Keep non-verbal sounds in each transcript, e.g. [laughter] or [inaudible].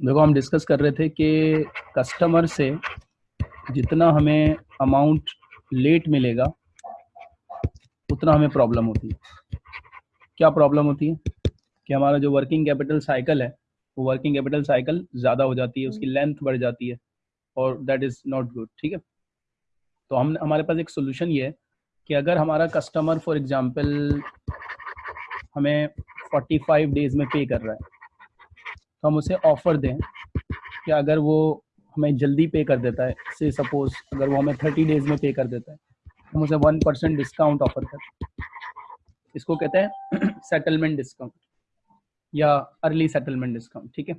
देखो, हम डिस्कस कर रहे थे कि कस्टमर से जितना हमें अमाउंट लेट मिलेगा, उतना हमें प्रॉब्लम होती है। क्या प्रॉब्लम होती है? कि हमारा जो वर्किंग कैपिटल साइकिल है, वो वर्किंग कैपिटल साइकिल ज़्यादा हो जाती है, उसकी लेंथ बढ़ जाती है और दैट इज़ नॉट गुड ठीक है? तो हम हमारे पास एक सोल्यूशन ये है कि अगर हमारा कस्टमर फॉर एग्ज़ाम्पल हमें 45 डेज़ में पे कर रहा है तो हम उसे ऑफ़र दें कि अगर वो हमें जल्दी पे कर देता है से सपोज़ अगर वो हमें 30 डेज़ में पे कर देता है, हम उसे वन परसेंट डिस्काउंट ऑफ़र करते हैं इसको कहते हैं सेटलमेंट डिस्काउंट या अर्ली सेटलमेंट डिस्काउंट ठीक है?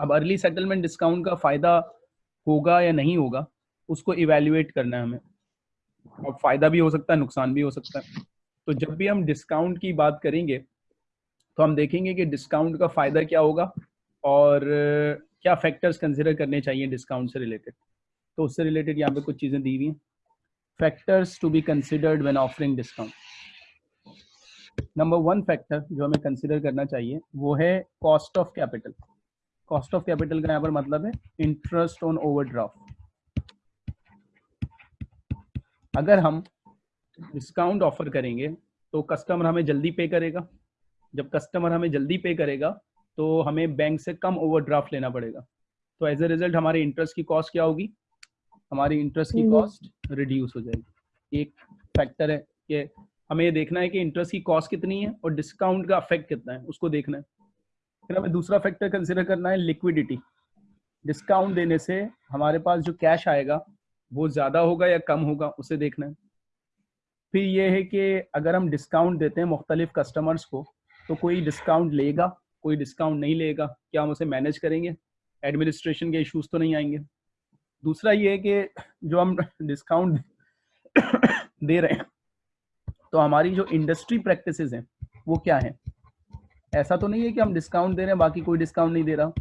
अब अर्ली सेटलमेंट डिस्काउंट का फ़ायदा होगा या नहीं होगा, उसको इवेल्युएट करना है हमें। और फ़ायदा भी हो सकता है, नुकसान भी हो सकता है। तो जब भी हम डिस्काउंट की बात करेंगे तो हम देखेंगे कि डिस्काउंट का फ़ायदा क्या होगा और क्या फैक्टर्स कंसिडर करने चाहिए डिस्काउंट से रिलेटेड तो उससे रिलेटेड यहाँ पे कुछ चीज़ें दी हुई हैं। Factors to be considered when offering discount number one factor जो हमें कंसिडर करना चाहिए, वो है cost of capital cost of capital का यहाँ पर मतलब है इंटरेस्ट ऑन ओवरड्राफ्ट अगर हम डिस्काउंट ऑफ़र करेंगे तो कस्टमर हमें जल्दी पे करेगा। जब कस्टमर हमें जल्दी पे करेगा तो हमें बैंक से कम ओवरड्राफ्ट लेना पड़ेगा। तो एज ए रिज़ल्ट हमारे इंटरेस्ट की कॉस्ट क्या होगी? हमारी इंटरेस्ट की कॉस्ट रिड्यूस हो जाएगी। एक फैक्टर है कि हमें ये देखना है कि इंटरेस्ट की कॉस्ट कितनी है और डिस्काउंट का अफेक्ट कितना है उसको देखना है। फिर हमें दूसरा फैक्टर कंसिडर करना है लिक्विडिटी डिस्काउंट देने से हमारे पास जो कैश आएगा वो ज़्यादा होगा या कम होगा उसे देखना है। फिर ये है कि अगर हम डिस्काउंट देते हैं मुख्तलिफ़ कस्टमर्स को तो कोई डिस्काउंट लेगा, कोई डिस्काउंट नहीं लेगा, क्या हम उसे मैनेज करेंगे? एडमिनिस्ट्रेशन के इश्यूज़ तो नहीं आएँगे। दूसरा ये है कि जो हम डिस्काउंट [coughs] दे रहे हैं तो हमारी जो इंडस्ट्री प्रैक्टिस हैं, वो क्या है? ऐसा तो नहीं है कि हम डिस्काउंट दे रहे हैं, बाकी कोई डिस्काउंट नहीं दे रहा।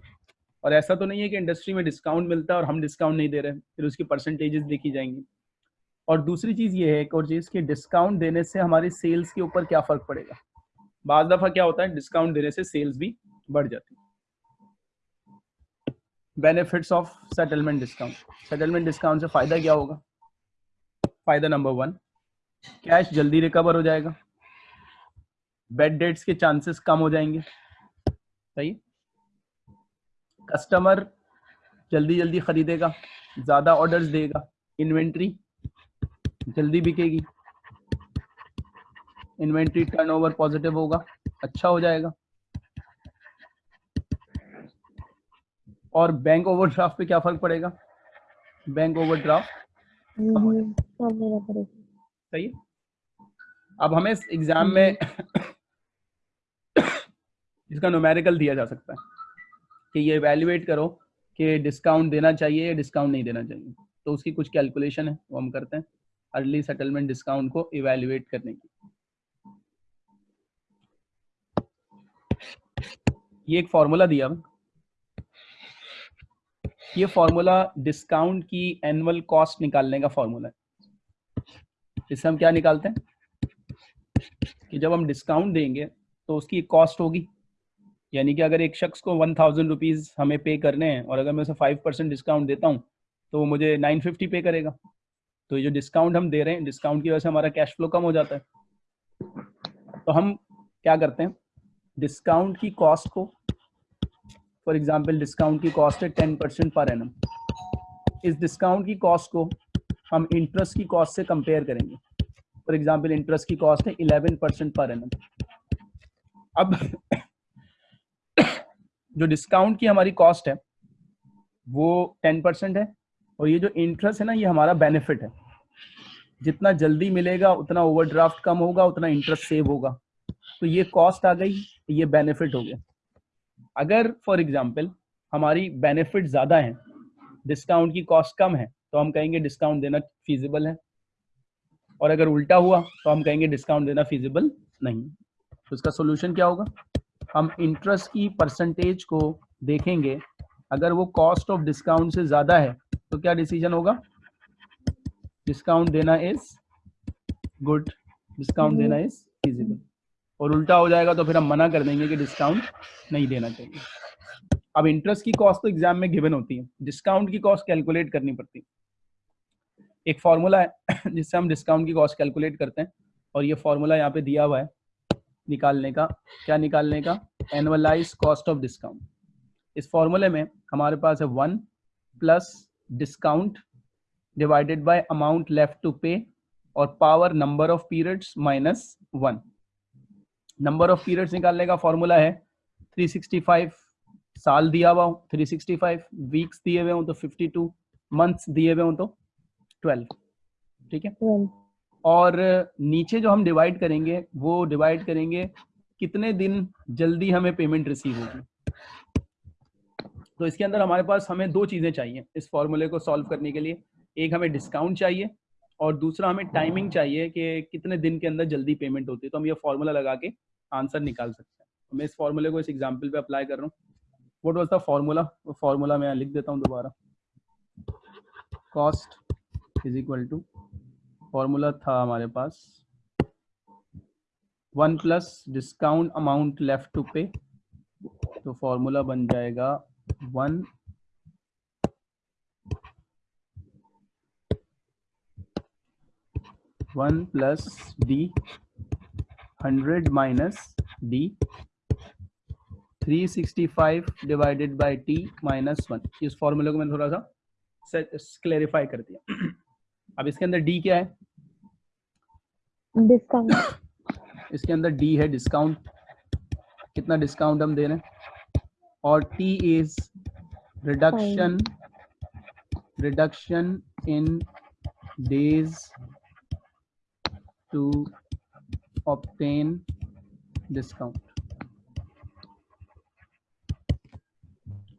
और ऐसा तो नहीं है कि इंडस्ट्री में डिस्काउंट मिलता है और हम डिस्काउंट नहीं दे रहे, फिर उसकी परसेंटेजेस देखी जाएँगी। और दूसरी चीज़ ये है एक और चीज़ कि डिस्काउंट देने से हमारी सेल्स के ऊपर क्या फ़र्क पड़ेगा? बाद दफ़ा क्या होता है डिस्काउंट देने से सेल्स भी बढ़ जाती है। Benefits of settlement discount settlement discount से फ़ायदा क्या होगा? फ़ायदा नंबर वन कैश जल्दी रिकवर हो जाएगा। बेड डेट्स के चांसेस कम हो जाएँगे। सही? कस्टमर जल्दी जल्दी खरीदेगा, ज़्यादा ऑर्डर्स देगा। इन्वेंट्री जल्दी बिकेगी। इन्वेंट्री टर्नओवर पॉजिटिव होगा अच्छा हो जाएगा। और बैंक ओवरड्राफ्ट पे क्या फ़र्क पड़ेगा? बैंक ओवरड्राफ्ट सही अब हमें एग्ज़ाम में इसका नोमेरिकल दिया जा सकता है कि ये वैल्यूएट करो कि डिस्काउंट देना चाहिए या डिस्काउंट नहीं देना चाहिए। तो उसकी कुछ कैलकुलेशन है, वो हम करते हैं। अर्ली सेटलमेंट डिस्काउंट को इवेल्युएट करने की। ये एक फॉर्मूला दिया। ये फॉर्मूला डिस्काउंट की एनुअल कॉस्ट निकालने का फॉर्मूला है। इससे हम क्या निकालते हैं? कि जब हम डिस्काउंट देंगे तो उसकी कॉस्ट होगी। यानी कि अगर एक शख्स को वन थाउज़ेंड रुपीज़ हमें पे करने हैं, और अगर मैं उसे फाइव परसेंट डिस्काउंट देता हूँ तो वो मुझे नाइन फिफ्टी पे करेगा। तो ये जो डिस्काउंट हम दे रहे हैं डिस्काउंट की वजह से हमारा कैश फ्लो कम हो जाता है। तो हम क्या करते हैं? डिस्काउंट की कॉस्ट को फॉर एग्ज़ाम्पल डिस्काउंट की कॉस्ट है टेन परसेंट पर एनम इस डिस्काउंट की कॉस्ट को हम इंटरेस्ट की कॉस्ट से कंपेयर करेंगे. फॉर एग्ज़ाम्पल इंटरेस्ट की कॉस्ट है इलेवन परसेंट पर एनम अब जो डिस्काउंट की हमारी कॉस्ट है, वो टेन परसेंट है और ये जो इंटरेस्ट है ना, ये हमारा बेनिफिट है. जितना जल्दी मिलेगा, उतना ओवरड्राफ्ट कम होगा, उतना इंटरेस्ट सेव होगा. तो ये कॉस्ट आ गई, ये बेनिफिट हो गया. अगर फॉर एग्ज़ाम्पल हमारी बेनिफिट ज़्यादा है डिस्काउंट की कॉस्ट कम है तो हम कहेंगे डिस्काउंट देना फीजिबल है। और अगर उल्टा हुआ तो हम कहेंगे डिस्काउंट देना फीजिबल नहीं। तो इसका सोल्यूशन क्या होगा? हम इंटरेस्ट की परसेंटेज को देखेंगे। अगर वो कॉस्ट ऑफ़ डिस्काउंट से ज़्यादा है तो क्या डिसीज़न होगा? डिस्काउंट देना इज़ गुड डिस्काउंट देना इज़ फीजिबल और उल्टा हो जाएगा तो फिर हम मना कर देंगे कि डिस्काउंट नहीं देना चाहिए। अब इंटरेस्ट की कॉस्ट तो एग्ज़ाम में गिवन होती है। डिस्काउंट की कॉस्ट कैलकुलेट करनी पड़ती है। एक फॉर्मूला है, [coughs] जिससे हम डिस्काउंट की कॉस्ट कैलकुलेट करते हैं। और ये फॉर्मूला यहाँ पे दिया हुआ है, निकालने का। क्या निकालने का? एनुअलाइज कॉस्ट ऑफ़ डिस्काउंट इस फॉर्मूले में हमारे पास है one plus discount divided by amount left to pay और power number of periods minus one number of periods निकालने का फॉर्मूला है 365 साल दिया हुआ हो 365 वीक्स दिए हुए हो तो 52 मंथ्स दिए हुए हो तो 12 ठीक है? और नीचे जो हम डिवाइड करेंगे वो डिवाइड करेंगे कितने दिन जल्दी हमें पेमेंट रिसीव होगी। तो इसके अंदर हमारे पास हमें दो चीज़ें चाहिए इस फॉर्मूले को सॉल्व करने के लिए। एक हमें डिस्काउंट चाहिए और दूसरा हमें टाइमिंग चाहिए कि कितने दिन के अंदर जल्दी पेमेंट होती है तो हम ये फॉर्मूला लगा के आंसर निकाल सकते हैं। तो मैं इस फॉर्मूले को इस एग्ज़ाम्पल पे अप्लाई कर रहा हूँ। What was the formula formula मैं लिख देता हूँ दोबारा। Cost is equal to formula था हमारे पास। One plus discount amount left to pay तो फॉर्मूला बन जाएगा one one plus D hundred minus D three sixty five divided by T minus one. इस फॉर्मूले को मैंने थोड़ा सा क्लेरिफाई कर दिया। [clears throat] अब इसके अंदर डी क्या है? डिस्काउंट [clears throat] इसके अंदर डी है डिस्काउंट कितना डिस्काउंट हम दे रहे हैं? और T is reduction reduction in days to obtain discount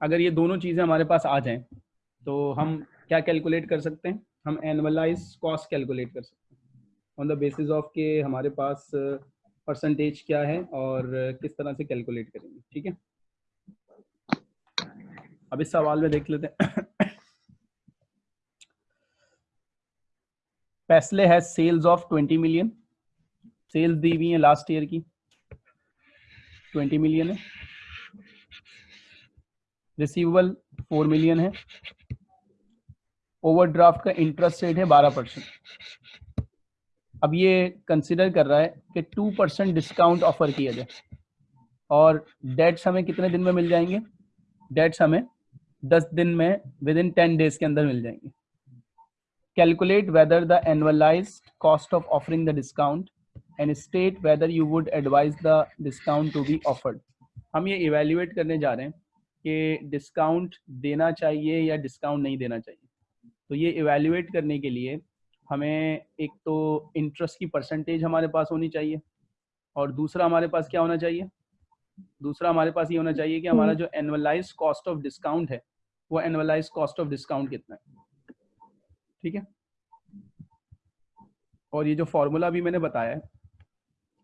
अगर ये दोनों चीज़ें हमारे पास आ जाएँ तो हम क्या कैलकुलेट कर सकते हैं? हम एनुअलाइज कॉस्ट कैलकुलेट कर सकते हैं। ऑन द बेसिस ऑफ़ के हमारे पास परसेंटेज क्या है और किस तरह से कैलकुलेट करेंगे, ठीक है? अब इस सवाल में देख लेते हैं। पैसले है सेल्स ऑफ़ 20 मिलियन सेल्स दी हुई है लास्ट ईयर की। 20 मिलियन है। रिसीवेबल 4 मिलियन है। ओवरड्राफ्ट का इंटरेस्ट रेट है 12 परसेंट अब ये कंसिडर कर रहा है कि टू परसेंट डिस्काउंट ऑफ़र किया जाए। और डेट्स हमें कितने दिन में मिल जाएँगे? डेट्स हमें दस दिन में विद इन टेन डेज़ के अंदर मिल जाएँगे। Calculate whether the annualise cost of offering the discount and state whether you would advise the discount to be offered हम ये इवेल्युएट करने जा रहे हैं कि डिस्काउंट देना चाहिए या डिस्काउंट नहीं देना चाहिए। तो ये इवेल्युएट करने के लिए हमें एक तो इंटरेस्ट की परसेंटेज हमारे पास होनी चाहिए और दूसरा हमारे पास क्या होना चाहिए? दूसरा हमारे पास ये होना चाहिए कि हमारा हम्म। जो एनुअलाइज कॉस्ट ऑफ़ डिस्काउंट है वो एनुअलाइज कॉस्ट ऑफ़ डिस्काउंट कितना है। ठीक है? और ये जो फॉर्मूला भी मैंने बताया है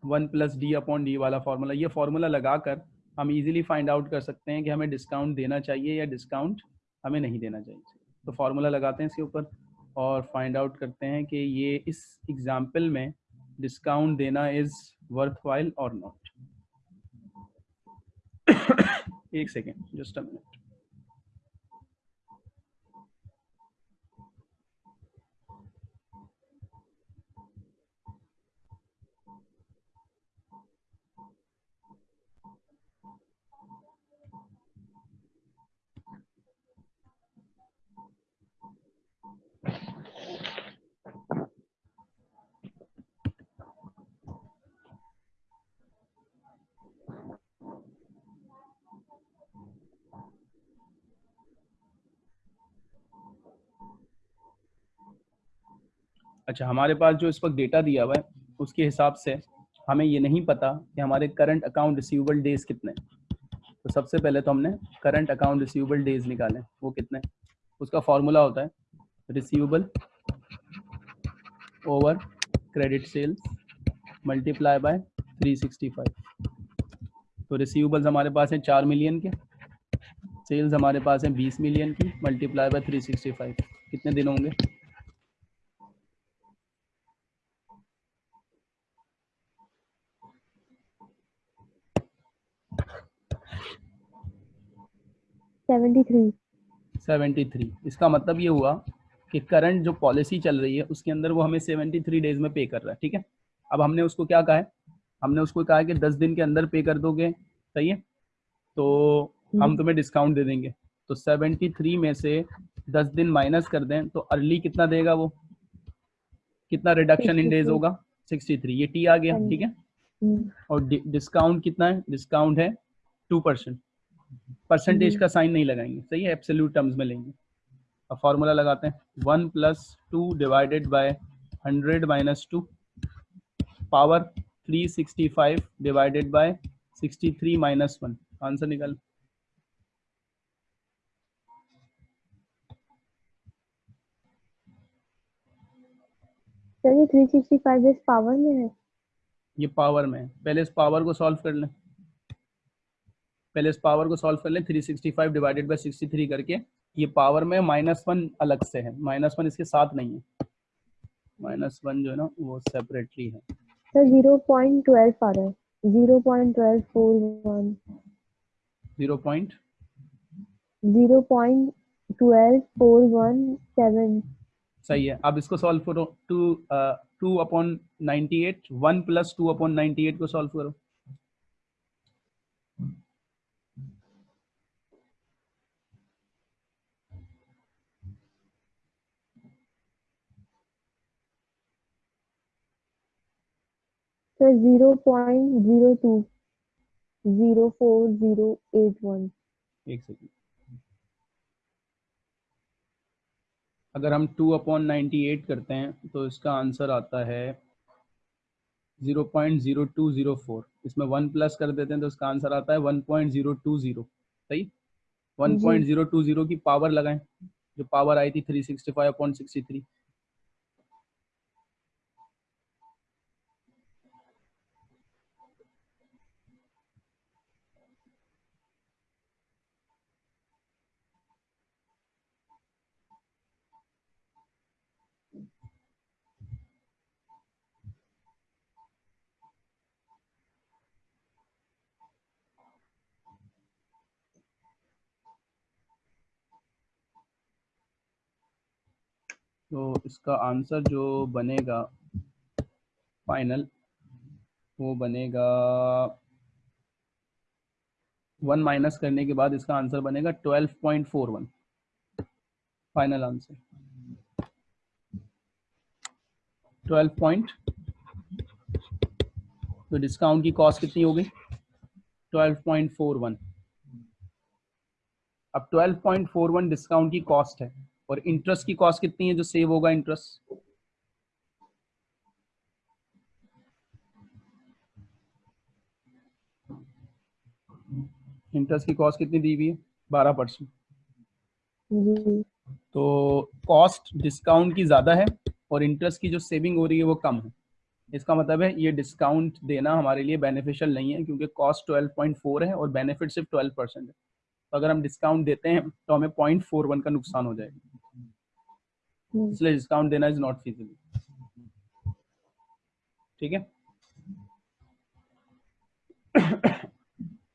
one plus D upon D वाला फॉर्मूला ये फॉर्मूला लगाकर हम इजीली फाइंड आउट कर सकते हैं कि हमें डिस्काउंट देना चाहिए या डिस्काउंट हमें नहीं देना चाहिए। तो फार्मूला लगाते हैं इसके ऊपर और फाइंड आउट करते हैं कि ये इस एग्ज़ाम्पल में डिस्काउंट देना इज़ वर्थ और नॉट एक सेकेंड जस्ट अ मिनट अच्छा हमारे पास जो इस वक्त डेटा दिया हुआ है, उसके हिसाब से हमें ये नहीं पता कि हमारे करंट अकाउंट रिसीवेबल डेज़ कितने तो सबसे पहले तो हमने करंट अकाउंट रिसीवेबल डेज़ निकाले वो कितने उसका फॉर्मूला होता है receivable over credit sales multiply by 365 तो रिसीवेबल्स हमारे पास हैं चार मिलियन के सेल्स हमारे पास हैं बीस मिलियन की मल्टीप्लाई बाय 365 कितने दिन होंगे? सेवेंटी थ्री सेवेंटी थ्री इसका मतलब ये हुआ कि करंट जो पॉलिसी चल रही है उसके अंदर वो हमें सेवेंटी थ्री डेज़ में पे कर रहा है ठीक है? अब हमने उसको क्या कहा है? हमने उसको कहा है कि दस दिन के अंदर पे कर दोगे सही है? तो हम हम्म। तुम्हें डिस्काउंट दे देंगे। तो सेवेंटी थ्री में से दस दिन माइनस कर दें तो अर्ली कितना देगा वो? कितना रिडक्शन इन डेज़ होगा? सिक्सटी थ्री ये टी आ गया हाँ ठीक है? हम्म, और डिस्काउंट कितना है? डिस्काउंट है टू परसेंट परसेंटेज का साइन नहीं लगाएँगे। सही है एब्सोल्यूट टर्म्स में लेंगे। अब फॉर्मूला लगाते हैं। One plus two divided by hundred minus two power three sixty five divided by sixty three minus one answer निकाल। सर ये थ्री सिक्सटी फाइव इस पावर में है। ये पावर में है। पहले इस पावर को सॉल्व कर लें। पहले इस पावर को सॉल्व कर लें 365 डिवाइडेड बाय 63 करके ये पावर में माइनस वन अलग से है। माइनस वन इसके साथ नहीं है। माइनस वन जो है ना वो सेपरेटली है। सर ज़ीरो पॉइंट ट्वेल्व आ रहा है। Zero point twelve four one zero point zero point twelve four one seven सही है। अब इसको सॉल्व करो। Two two upon ninety eight one plus two upon ninety eight को सॉल्व करो। Sir zero point zero two zero four zero eight one एक second अगर हम टू अपॉन नाइन्टी एट करते हैं तो इसका आंसर आता है zero point zero two zero four इसमें वन प्लस कर देते हैं तो इसका आंसर आता है one point zero two zero सही? One point zero two zero की पावर लगाएँ। जो पावर आई थी three sixty five upon sixty three तो इसका आंसर जो बनेगा फाइनल वो बनेगा वन माइनस करने के बाद इसका आंसर बनेगा twelve point four one final answer twelve point तो डिस्काउंट की कॉस्ट कितनी हो गई ट्वेल्व पॉइंट फोर वन अब twelve point four one discount की कॉस्ट है। और इंटरेस्ट की कॉस्ट कितनी है जो सेव होगा इंटरेस्ट इंटरेस्ट की कॉस्ट कितनी दी हुई है? बारह परसेंट। तो कॉस्ट डिस्काउंट की ज़्यादा है और इंटरेस्ट की जो सेविंग हो रही है वो कम है। इसका मतलब है ये डिस्काउंट देना हमारे लिए बेनिफिशियल नहीं है क्योंकि कॉस्ट 12.4 है और बेनिफिट सिर्फ़ 12 परसेंट है। तो अगर हम डिस्काउंट देते हैं तो हमें 0.41 का नुकसान हो जाएगा। हम्म, इसलिए डिस्काउंट देना इज़ नॉट फीजिबल ठीक है?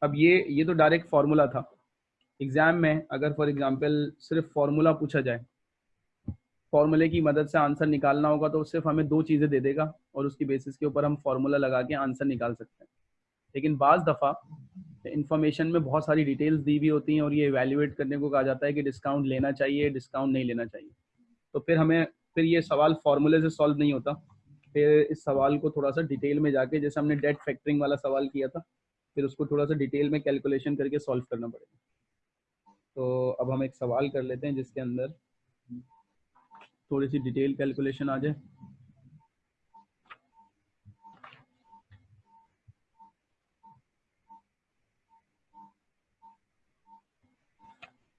अब ये ये तो डायरेक्ट फार्मूला था। एग्ज़ाम में अगर फॉर एग्जांपल सिर्फ़ फार्मूला पूछा जाए फॉर्मूले की मदद से आंसर निकालना होगा तो सिर्फ़ हमें दो चीज़ें दे देगा और उसकी बेसिस के ऊपर हम फार्मूला लगा के आंसर निकाल सकते हैं। लेकिन बाज़ दफ़ा इन्फॉर्मेशन में बहुत सारी डिटेल्स दी हुई होती हैं और ये एवेल्युएट करने को कहा जाता है कि डिस्काउंट लेना चाहिए डिस्काउंट नहीं लेना चाहिए। तो फिर हमें, फिर ये सवाल फॉर्मूले से सॉल्व नहीं होता। फिर इस सवाल को थोड़ा सा डिटेल में जाके, जैसे हमने डेट फैक्टरिंग वाला सवाल किया था, फिर उसको थोड़ा सा डिटेल में कैलकुलेशन करके सॉल्व करना पड़ेगा। तो अब हम एक सवाल कर लेते हैं, जिसके अंदर थोड़ी सी डिटेल कैलकुलेशन आ जाए।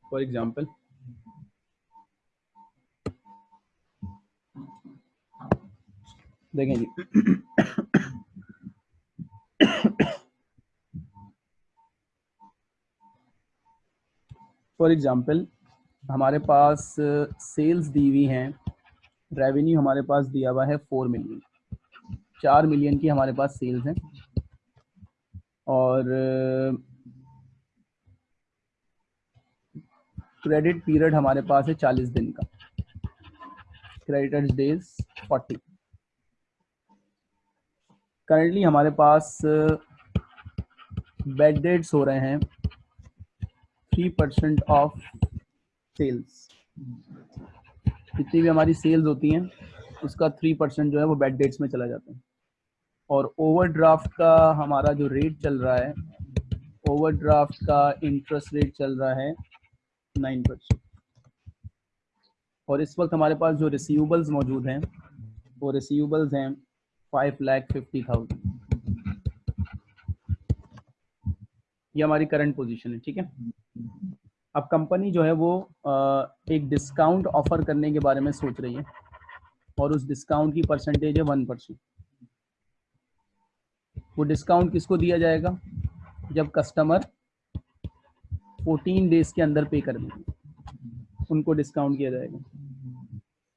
फॉर एग्ज़ाम्पल देखें जी। फॉर एग्ज़ाम्पल हमारे पास सेल्स दी हुई हैं रेवेन्यू हमारे पास दिया हुआ है फोर मिलियन चार मिलियन की हमारे पास सेल्स हैं। और क्रेडिट पीरियड हमारे पास है चालीस दिन का। क्रेडिटर्स डेज़ फोर्टी करंटली हमारे पास बेड डेट्स हो रहे हैं थ्री परसेंट ऑफ़ सेल्स जितनी भी हमारी सेल्स होती हैं, उसका थ्री परसेंट जो है वो बेड डेट्स में चला जाता है। और ओवरड्राफ्ट का हमारा जो रेट चल रहा है ओवरड्राफ्ट का इंटरेस्ट रेट चल रहा है नाइन परसेंट और इस वक्त हमारे पास जो रिसीवेबल्स मौजूद हैं, वो रिसीवेबल्स हैं फाइव लैख फिफ्टी थाउज़ेंड ये हमारी करंट पोजीशन है, ठीक है? अब कंपनी जो है वो एक डिस्काउंट ऑफ़र करने के बारे में सोच रही है और उस डिस्काउंट की परसेंटेज है वन परसेंट वो डिस्काउंट किसको दिया जाएगा? जब कस्टमर 14 डेज़ के अंदर पे कर देंगे, उनको डिस्काउंट किया जाएगा।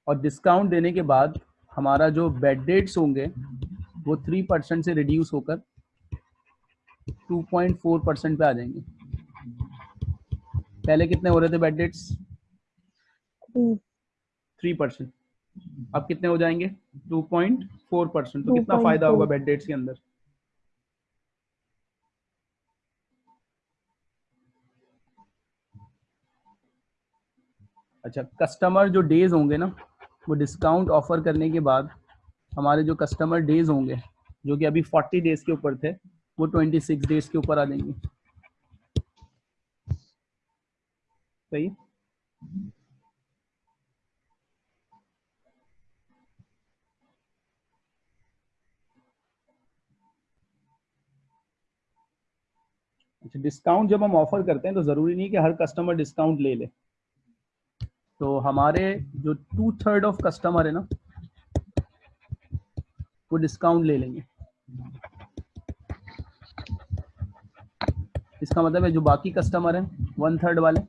और डिस्काउंट देने के बाद हमारा जो बेड डेट्स होंगे, वो थ्री परसेंट से रिड्यूस होकर 2.4 परसेंट पे आ जाएँगे। पहले कितने हो रहे थे बेड डेट्स थ्री परसेंट अब कितने हो जाएँगे? 2.4 परसेंट तो कितना फ़ायदा होगा बेड डेट्स के अंदर? अच्छा कस्टमर जो डेज़ होंगे ना वो डिस्काउंट ऑफ़र करने के बाद हमारे जो कस्टमर डेज़ होंगे, जो कि अभी 40 डेज़ के ऊपर थे, वो 26 डेज़ के ऊपर आ जाएँगे। सही? अच्छा डिस्काउंट जब हम ऑफ़र करते हैं तो ज़रूरी नहीं कि हर कस्टमर डिस्काउंट ले ले। तो हमारे जो टू थर्ड ऑफ़ कस्टमर है ना, वो डिस्काउंट ले लेंगे। इसका मतलब है जो बाकी कस्टमर है वन थर्ड वाले,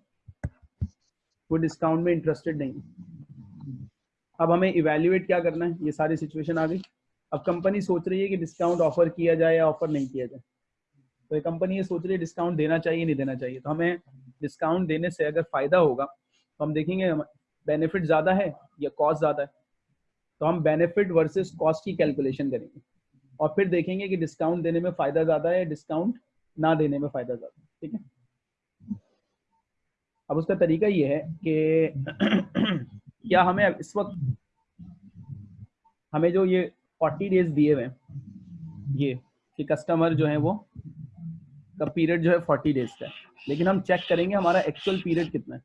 वो डिस्काउंट में इंटरेस्टेड नहीं है। अब हमें इवेल्युएट क्या करना है? ये सारी सिचुएशन आ गई। अब कंपनी सोच रही है कि डिस्काउंट ऑफ़र किया जाए या ऑफ़र नहीं किया जाए। तो कंपनी ये सोच रही है डिस्काउंट देना चाहिए, नहीं देना चाहिए। तो हमें डिस्काउंट देने से अगर फ़ायदा होगा तो हम देखेंगे बेनिफिट ज़्यादा है या कॉस्ट ज़्यादा है? तो हम बेनिफिट वर्सेस कॉस्ट की कैलकुलेशन करेंगे। और फिर देखेंगे कि डिस्काउंट देने में फ़ायदा ज़्यादा है डिस्काउंट ना देने में फ़ायदा ज़्यादा ठीक है? अब उसका तरीका ये है कि [clears throat] क्या हमें इस वक्त हमें जो ये 40 डेज़ दिए हुए ये कि कस्टमर जो है वो, का पीरियड जो है 40 डेज़ का लेकिन हम चेक करेंगे हमारा एक्चुअल पीरियड कितना है।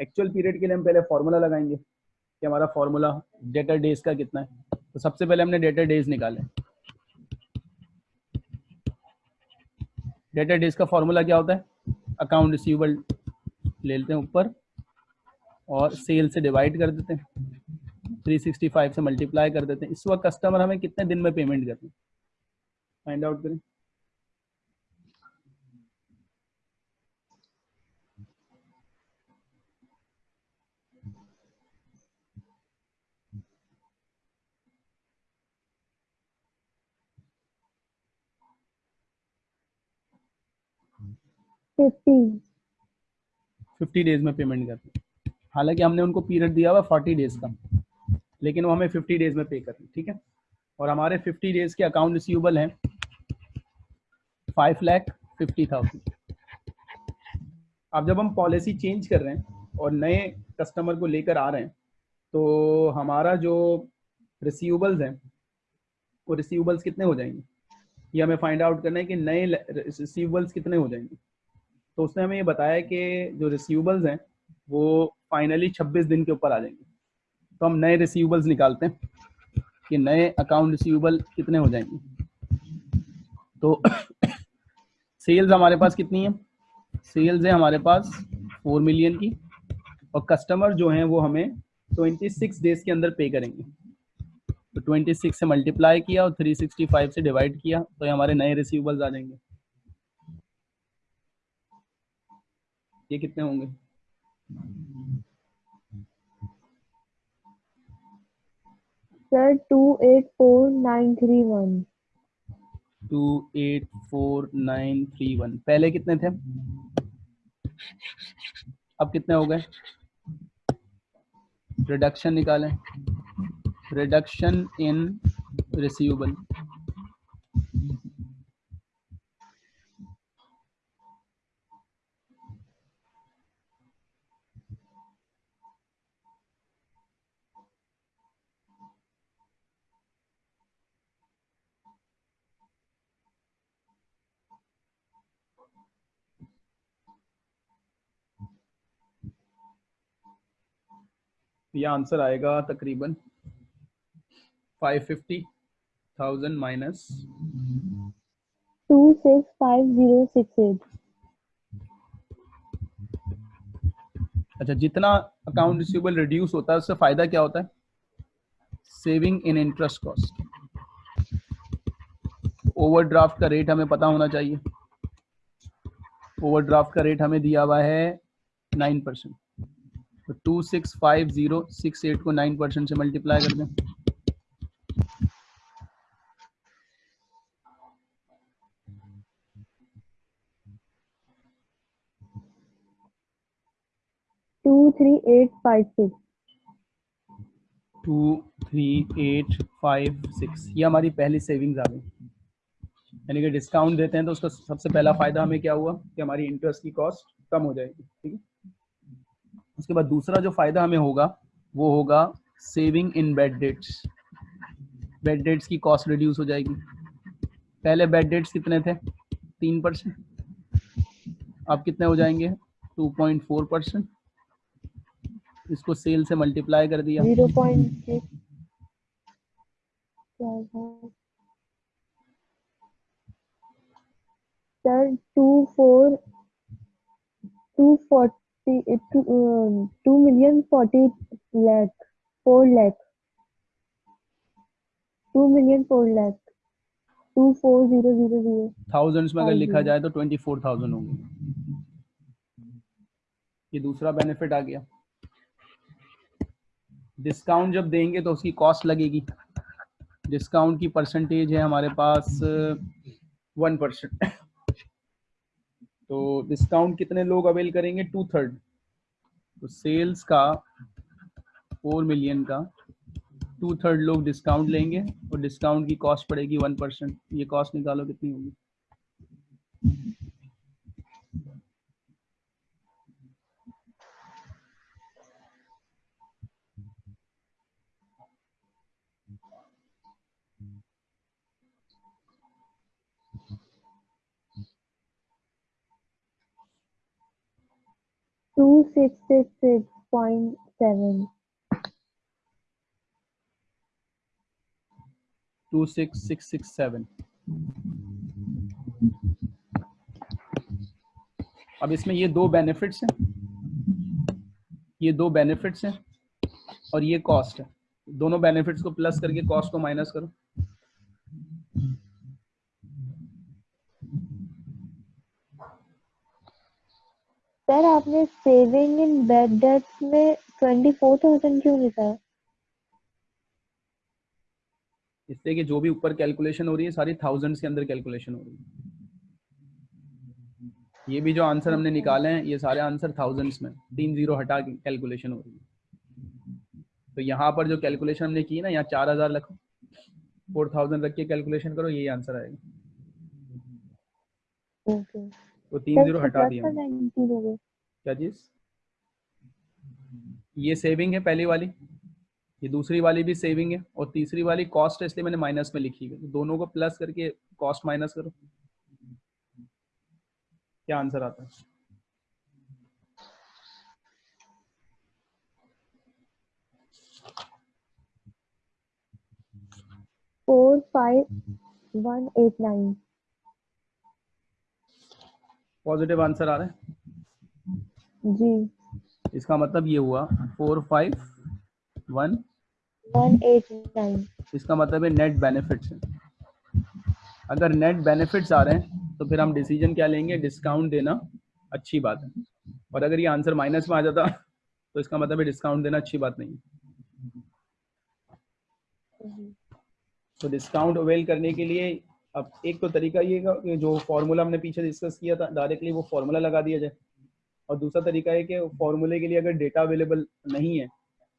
एक्चुअल पीरियड के लिए हम पहले फॉर्मूला लगाएँगे कि हमारा फॉर्मूला डेटर डेज़ का कितना है। तो सबसे पहले हमने डेटर डेज़ निकाले। डेटर डेज़ का फॉर्मूला क्या होता है? अकाउंट रिसीवेबल ले लेते हैं ऊपर और सेल से डिवाइड कर देते हैं। 365 से मल्टीप्लाई कर देते हैं। इस वक्त कस्टमर हमें कितने दिन में पेमेंट करते हैं? फाइंड आउट करें। फिफ्टी डेज़ में पेमेंट करते हालाँकि हमने उनको पीरियड दिया हुआ फोर्टी डेज़ का, लेकिन वो हमें फिफ्टी डेज़ में पे करते ठीक है? और हमारे फिफ्टी डेज़ के अकाउंट रिसीवेबल हैं फाइव लैख फिफ्टी थाउज़ेंड अब जब हम पॉलिसी चेंज कर रहे हैं और नए कस्टमर को लेकर आ रहे हैं तो हमारा जो रिसीवेबल्स हैं, वो रिसीवेबल्स कितने हो जाएँगे? ये हमें फाइंड आउट करना है कि नए रिसीवेबल्स कितने हो जाएँगे। तो उसने हमें ये बताया कि जो रिसीवेबल्स हैं, वो फाइनली 26 दिन के ऊपर आ जाएँगे। तो हम नए रिसीवेबल्स निकालते हैं कि नए अकाउंट रिसीवेबल कितने हो जाएँगे। तो [coughs] सेल्स हमारे पास कितनी है? सेल्स है हमारे पास फोर मिलियन की और कस्टमर जो हैं, वो हमें 26 डेज़ के अंदर पे करेंगे। तो 26 से मल्टीप्लाई किया और 365 से डिवाइड किया तो ये हमारे नए रिसीवेबल्स आ जाएँगे। ये कितने होंगे? Sir two eight four nine three one two eight four nine three one पहले कितने थे? अब कितने हो गए? रिडक्शन निकालें। रिडक्शन इन रिसीवेबल ये आंसर आएगा तकरीबन five fifty thousand minus two six five zero six eight अच्छा जितना अकाउंट रिसीवेबल रिड्यूस होता है उससे फ़ायदा क्या होता है? Saving in interest cost overdraft का रेट हमें पता होना चाहिए। ओवरड्राफ्ट का रेट हमें दिया हुआ है नाइन परसेंट तो two six five zero six eight को नाइन परसेंट से मल्टीप्लाई कर दें। Two three eight five six. Two three eight five six ये हमारी पहली सेविंग्स आ गई। यानी कि डिस्काउंट देते हैं तो उसका सबसे पहला फ़ायदा हमें क्या हुआ कि हमारी इंटरेस्ट की कॉस्ट कम हो जाएगी ठीक है? उसके बाद दूसरा जो फ़ायदा हमें होगा, वो होगा saving in bad debts bad debts की कॉस्ट रिड्यूस हो जाएगी। पहले बेड डेट्स कितने थे? तीन परसेंट अब कितने हो जाएँगे? टू पॉइंट फोर परसेंट इसको सेल से मल्टीप्लाई कर दिया। Sir two four two forty two million forty lakh four lakh two million four lakh two four zero zero zero thousands में अगर लिखा जाए तो ट्वेंटी फोर थाउज़ेंड होंगे। ये दूसरा बेनिफिट आ गया। डिस्काउंट जब देंगे तो उसकी कॉस्ट लगेगी। डिस्काउंट की परसेंटेज है हमारे पास वन परसेंट तो डिस्काउंट कितने लोग अवेल करेंगे? टू थर्ड तो सेल्स का फोर मिलियन का टू थर्ड लोग डिस्काउंट लेंगे और डिस्काउंट की कॉस्ट पड़ेगी वन परसेंट ये कॉस्ट निकालो कितनी होगी? Two six six six point seven two six six six seven अब इसमें ये दो बेनिफिट्स हैं। ये दो बेनिफिट्स हैं और ये कॉस्ट है। दोनों बेनिफिट्स को प्लस करके कॉस्ट को माइनस करो। सर आपने सेविंग इन बेड डेट्स में ट्वेंटी फोर थाउज़ेंड क्यों लिखा है इससे कि जो भी ऊपर कैलकुलेशन हो रही है सारी थाउजेंड्स के अंदर कैलकुलेशन हो रही है। ये भी जो आंसर हमने निकाले हैं ये सारे आंसर थाउजेंड्स में तीन ज़ीरो हटा के कैलकुलेशन हो रही है। तो यहाँ पर जो कैलकुलेशन हमने की ना यहाँ चार हज़ार रखो फोर थाउज़ेंड रख के कैलकुलेशन करो यही आंसर आएगा। ओके। तो तीन ज़ीरो हटा दिया क्या चीज़? ये सेविंग है पहली वाली ये दूसरी वाली भी सेविंग है और तीसरी वाली कॉस्ट है इसलिए मैंने माइनस में लिखी है। तो दोनों को प्लस करके कॉस्ट माइनस करो। क्या आंसर आता है? Four five one eight nine positive answer आ रहा है। जी। इसका मतलब ये हुआ four five one one eight nine इसका मतलब है नेट बेनिफिट्स अगर नेट बेनिफिट्स आ रहे हैं तो फिर हम डिसीज़न क्या लेंगे? डिस्काउंट देना अच्छी बात है। और अगर ये आंसर माइनस में आ जाता तो इसका मतलब है डिस्काउंट देना अच्छी बात नहीं है। तो डिस्काउंट अवेल करने के लिए अब एक तो तरीका ये जो फॉर्मूला हमने पीछे डिस्कस किया था डायरेक्टली वो फॉर्मूला लगा दिया जाए। और दूसरा तरीका है कि फॉर्मूले के लिए अगर डेटा अवेलेबल नहीं है,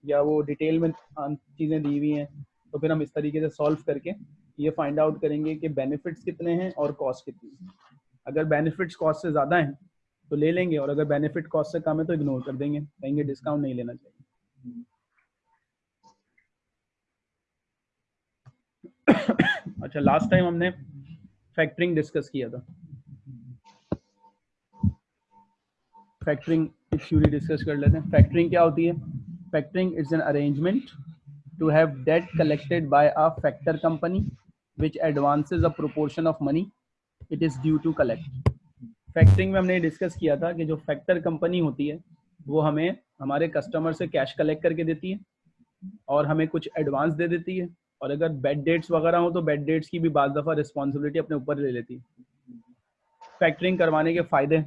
या वो डिटेल में चीज़ें दी हुई हैं तो फिर हम इस तरीके से सॉल्व करके ये फाइंड आउट करेंगे कि बेनिफिट्स कितने हैं और कॉस्ट कितनी है। अगर बेनिफिट्स कॉस्ट से ज़्यादा हैं तो ले लेंगे, और अगर बेनिफिट कॉस्ट से कम है तो इग्नोर कर देंगे, कहेंगे डिस्काउंट नहीं लेना चाहिए। अच्छा लास्ट टाइम हमने फैक्टरिंग डिस्कस किया था। फैक्टरिंग की थ्योरी डिस्कस कर लेते हैं। फैक्टरिंग क्या होती है? Factoring is an arrangement to have debt collected by a factor company which advances a proportion of money. It is due to collect. Factoring में हमने डिस्कस किया था कि जो फैक्टर कंपनी होती है, वो हमें हमारे कस्टमर से कैश कलेक्ट करके देती है और हमें कुछ एडवांस दे देती है। और अगर बेड डेट्स वगैरह हो तो बेड डेट्स की भी बाद दफ़ा रिस्पॉन्सिबिलिटी अपने ऊपर ले लेती है। फैक्टरिंग करवाने के फ़ायदे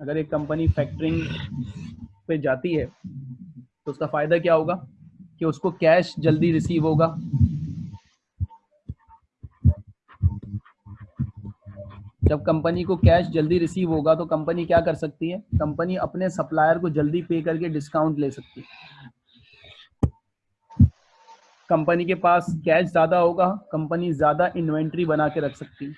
अगर एक कंपनी फैक्टरिंग पे जाती है तो उसका फ़ायदा क्या होगा? कि उसको कैश जल्दी रिसीव होगा। जब कंपनी को कैश जल्दी रिसीव होगा तो कंपनी क्या कर सकती है? कंपनी अपने सप्लायर को जल्दी पे करके डिस्काउंट ले सकती है। कंपनी के पास कैश ज़्यादा होगा कंपनी ज़्यादा इन्वेंट्री बना के रख सकती है।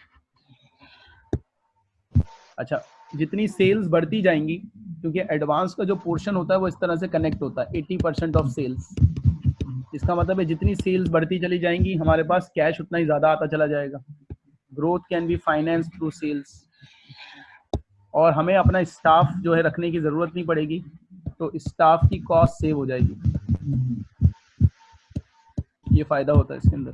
अच्छा जितनी सेल्स बढ़ती जाएँगी, क्योंकि एडवांस का जो पोर्शन होता है, वो इस तरह से कनेक्ट होता है 80 परसेंट ऑफ़ सेल्स इसका मतलब है जितनी सेल्स बढ़ती चली जाएँगी, हमारे पास कैश उतना ही ज़्यादा आता चला जाएगा. Growth can be finance through sales और हमें अपना स्टाफ जो है रखने की ज़रूरत नहीं पड़ेगी तो स्टाफ की कॉस्ट सेव हो जाएगी. ये फ़ायदा होता है इसके अंदर.